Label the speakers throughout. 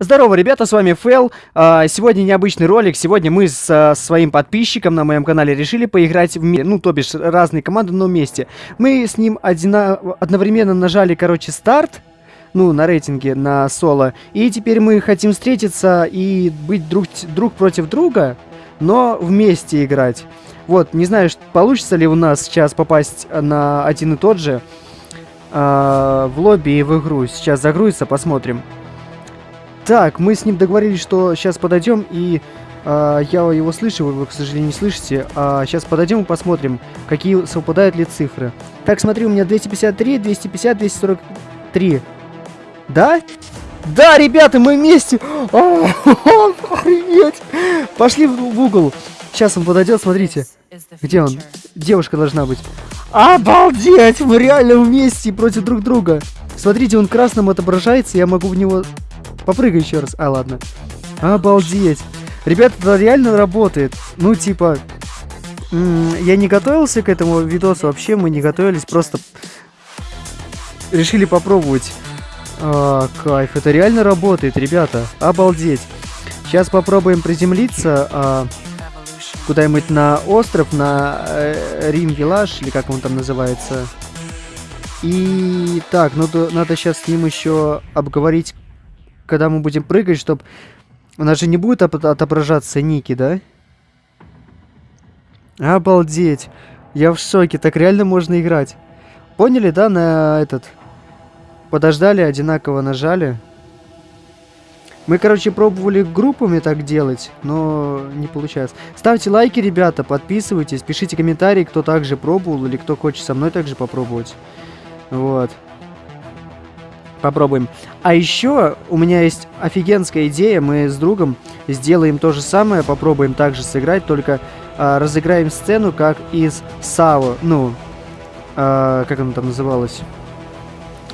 Speaker 1: Здорово, ребята, с вами Фэл. А, сегодня необычный ролик. Сегодня мы с своим подписчиком на моем канале решили поиграть в ну, то бишь, разные команды, но вместе. Мы с ним одновременно нажали, короче, старт, ну, на рейтинге, на соло. И теперь мы хотим встретиться и быть друг, друг против друга, но вместе играть. Вот, не знаю, получится ли у нас сейчас попасть на один и тот же э, в лобби и в игру. Сейчас загрузится, посмотрим. Так, мы с ним договорились, что сейчас подойдем и... Uh, я его слышу, вы к сожалению, не слышите. Uh, сейчас подойдем и посмотрим, какие совпадают ли цифры. Так, смотри, у меня 253, 250, 243. Да? Да, ребята, мы вместе! Охренеть! Пошли в угол. Сейчас он подойдет, смотрите. Где он? Девушка должна быть. Обалдеть! Мы реально вместе против друг друга. Смотрите, он красным отображается, я могу в него Попрыгай еще раз. А, ладно. Обалдеть. Ребята, это реально работает. Ну, типа... Я не готовился к этому видосу вообще, мы не готовились, просто решили попробовать. А, кайф, это реально работает, ребята. Обалдеть. Сейчас попробуем приземлиться а, куда-нибудь на остров, на э, Рингелаш, или как он там называется. И так, ну надо сейчас с ним еще обговорить когда мы будем прыгать, чтобы... У нас же не будет отображаться ники, да? Обалдеть. Я в шоке. Так реально можно играть. Поняли, да, на этот... Подождали, одинаково нажали. Мы, короче, пробовали группами так делать, но не получается. Ставьте лайки, ребята, подписывайтесь, пишите комментарии, кто также пробовал или кто хочет со мной также попробовать. Вот. Попробуем. А еще у меня есть офигенская идея. Мы с другом сделаем то же самое. Попробуем также сыграть, только а, разыграем сцену, как из САО. Ну, а, как она там называлась?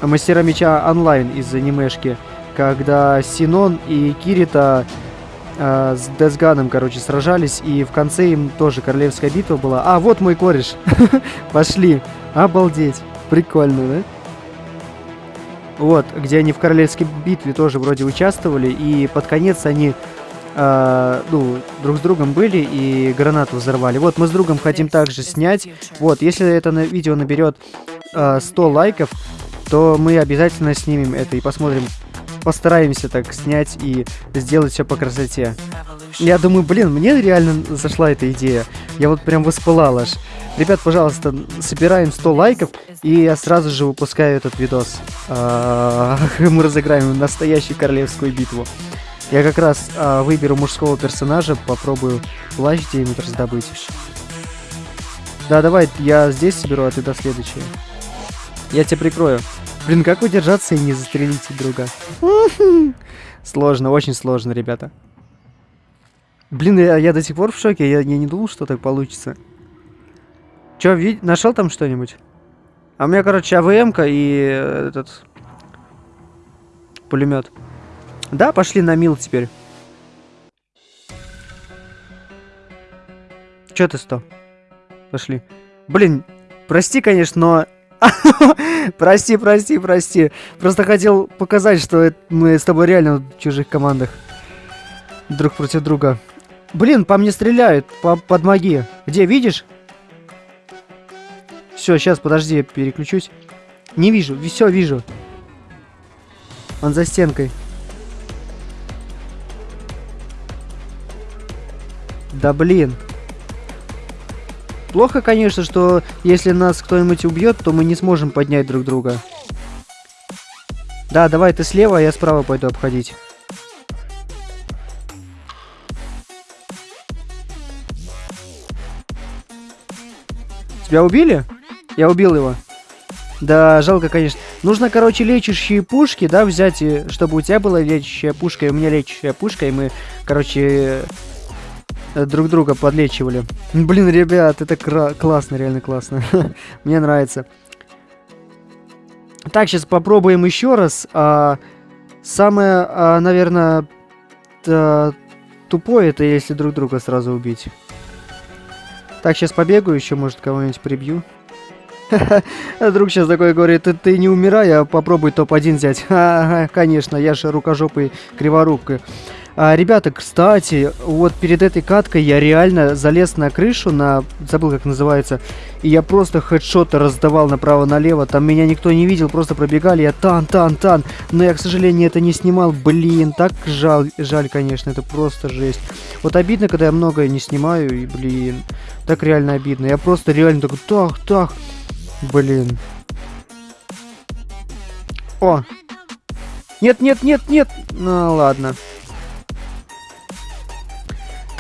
Speaker 1: Мастера меча онлайн из анимешки. Когда Синон и Кирита э, с Десганом, короче, сражались, и в конце им тоже королевская битва была. А, вот мой кореш. Пошли. Обалдеть. Прикольно, да? Вот, где они в королевской битве тоже вроде участвовали, и под конец они, э, ну, друг с другом были и гранату взорвали. Вот, мы с другом хотим также снять. Вот, если это на видео наберет э, 100 лайков, то мы обязательно снимем это и посмотрим, постараемся так снять и сделать все по красоте. Я думаю, блин, мне реально зашла эта идея. Я вот прям воспылал аж. Ребят, пожалуйста, собираем 100 лайков, и я сразу же выпускаю этот видос. Мы разыграем настоящую королевскую битву. Я как раз а, выберу мужского персонажа, попробую плащ где-нибудь раздобыть. Да, давай, я здесь соберу, а ты до следующего. Я тебя прикрою. Блин, как удержаться и не застрелить друга? Сложно, очень сложно, ребята. Блин, я, я до сих пор в шоке, я, я не думал, что так получится. Чё, вид... нашел там что-нибудь? А у меня, короче, АВМ-ка и э, этот... Пулемет. Да, пошли на мил теперь. Чё ты сто? Пошли. Блин, прости, конечно, но... прости, прости, прости. Просто хотел показать, что мы с тобой реально в чужих командах. Друг против друга. Блин, по мне стреляют. По подмоги. Где, видишь? Все, сейчас, подожди, переключусь. Не вижу, все вижу. Он за стенкой. Да блин. Плохо, конечно, что если нас кто-нибудь убьет, то мы не сможем поднять друг друга. Да, давай ты слева, а я справа пойду обходить. Тебя убили? Я убил его. Да, жалко, конечно. Нужно, короче, лечащие пушки, да, взять, чтобы у тебя была лечащая пушка, и у меня лечащая пушка, и мы, короче, друг друга подлечивали. Блин, ребят, это классно, реально классно. Мне нравится. Так, сейчас попробуем еще раз. А, самое, а, наверное, тупое, это если друг друга сразу убить. Так, сейчас побегаю еще, может, кого-нибудь прибью. Друг сейчас такой говорит, ты, не умирай, а попробуй топ-1 взять. Ага, конечно, я же рукожопый криворукой. А, ребята, кстати, вот перед этой каткой я реально залез на крышу, на... Забыл, как называется. И я просто хедшоты раздавал направо-налево. Там меня никто не видел, просто пробегали. Я тан, тан, тан. Но я, к сожалению, это не снимал. Блин, так жаль, жаль, конечно. Это просто жесть. Вот обидно, когда я многое не снимаю. И, блин, так реально обидно. Я просто реально такой, так, так. Блин. О! Нет, нет, нет, нет! Ну, ладно.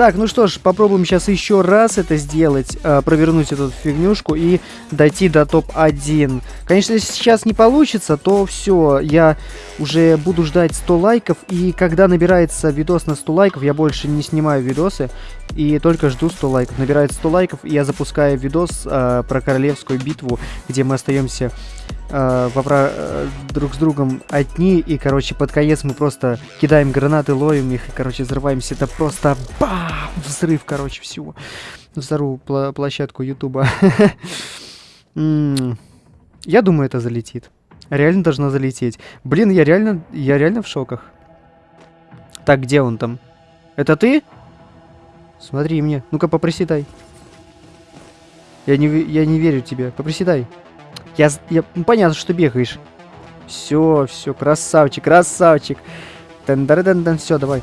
Speaker 1: Так, ну что ж, попробуем сейчас еще раз это сделать, э, провернуть эту фигнюшку и дойти до топ-1. Конечно, если сейчас не получится, то все, я уже буду ждать 100 лайков, и когда набирается видос на 100 лайков, я больше не снимаю видосы, и только жду 100 лайков. Набирается 100 лайков, и я запускаю видос э, про королевскую битву, где мы остаемся э, вопра... э, друг с другом одни, и, короче, под конец мы просто кидаем гранаты, ловим их, и, короче, взрываемся. Это просто бам! Взрыв, короче, всего. Взорву пла площадку Ютуба. Я думаю, это залетит. Реально должно залететь. Блин, я реально, я реально в шоках. Так, где он там? Это ты? Смотри мне. Ну-ка, попроседай. Я не, я не верю тебе. Попроседай. Я, я, ну, понятно, что бегаешь. Все, все, красавчик, красавчик. Тен -дан -дан -дан, все, давай.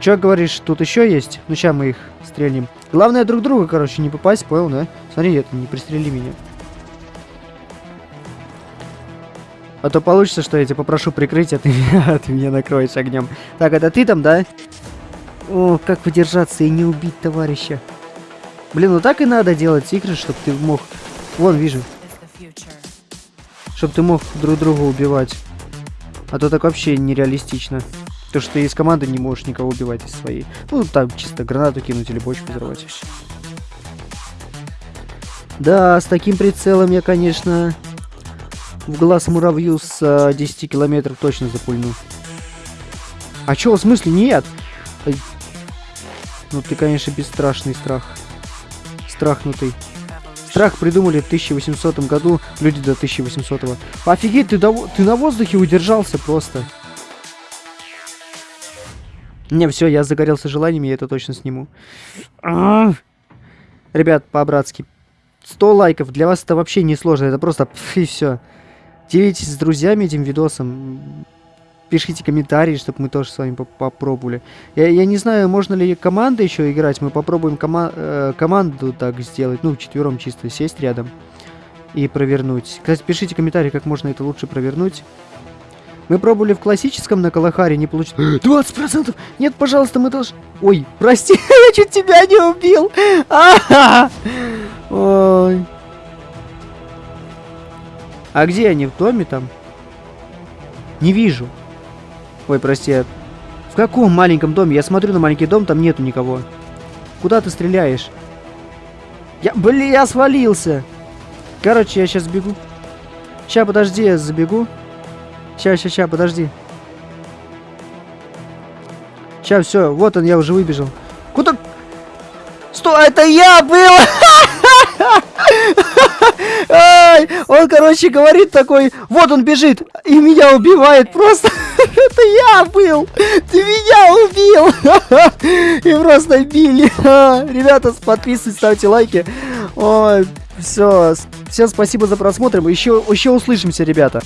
Speaker 1: Че говоришь, тут еще есть? Ну, сейчас мы их стрельнем. Главное друг друга, короче, не попасть, понял, да? Смотри, это не пристрели меня. А то получится, что я тебя попрошу прикрыть, а ты, а ты меня накроешь огнем. Так, это ты там, да? О, как выдержаться и не убить товарища. Блин, ну так и надо делать игры, чтобы ты мог... Вон, вижу. Чтобы ты мог друг друга убивать. А то так вообще нереалистично. То, что ты из команды не можешь никого убивать из своей. Ну, там чисто гранату кинуть или бочку взорвать. Да, с таким прицелом я, конечно, в глаз муравью с а, 10 километров точно запульну. А чё, в смысле, нет? Ну ты, конечно, бесстрашный страх. Страхнутый. Страх придумали в 1800 году, люди до 1800 -го. Офигеть, ты, до... ты на воздухе удержался просто. Не, все, я загорелся желанием, я это точно сниму. А -а -а. Ребят, по-братски. 100 лайков, для вас это вообще не сложно, это просто и все. Делитесь с друзьями этим видосом пишите комментарии, чтобы мы тоже с вами попробовали. Я, я не знаю, можно ли команда еще играть. Мы попробуем кома э, команду так сделать. Ну, четвером чисто сесть рядом и провернуть. Кстати, пишите комментарии, как можно это лучше провернуть. Мы пробовали в классическом на Калахаре, не получилось. 20%! Нет, пожалуйста, мы должны... Ой, прости, я чуть тебя не убил! Ой. А где они? В доме там? Не вижу. Ой, прости. В каком маленьком доме? Я смотрю на маленький дом, там нету никого. Куда ты стреляешь? Я, блин, я свалился. Короче, я сейчас бегу. Сейчас, подожди, я забегу. Сейчас, сейчас, сейчас, подожди. Сейчас, все, вот он, я уже выбежал. Куда? Стой, это я был! Он, короче, говорит такой, вот он бежит, и меня убивает просто. Это я был! Ты меня убил! И просто били. Ребята, подписывайтесь, ставьте лайки. Все. Всем спасибо за просмотр. Еще, еще услышимся, ребята.